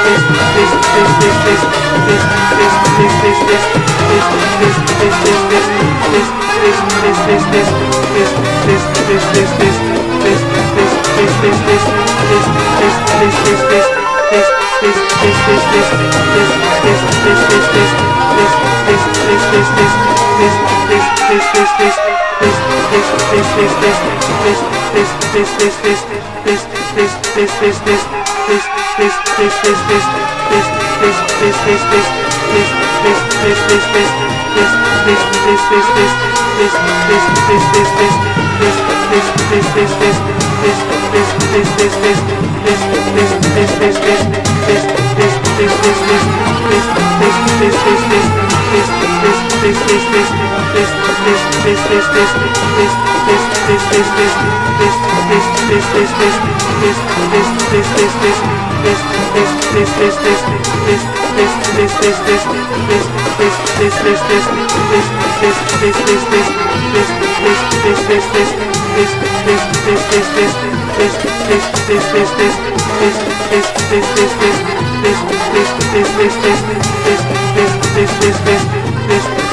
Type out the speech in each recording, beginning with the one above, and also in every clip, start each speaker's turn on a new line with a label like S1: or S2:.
S1: this this this this this this this this this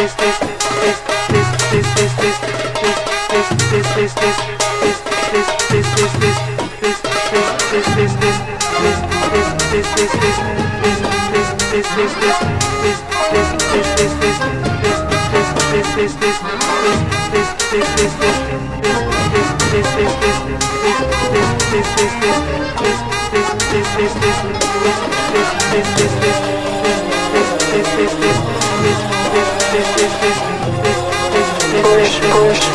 S1: this this this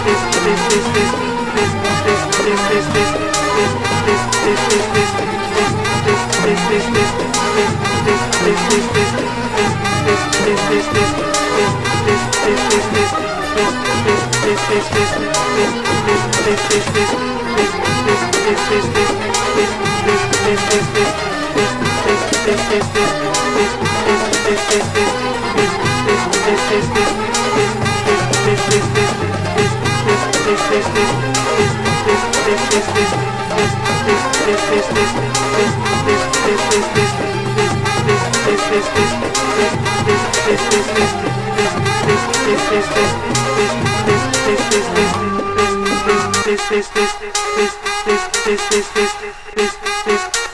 S1: this this this
S2: this this this this this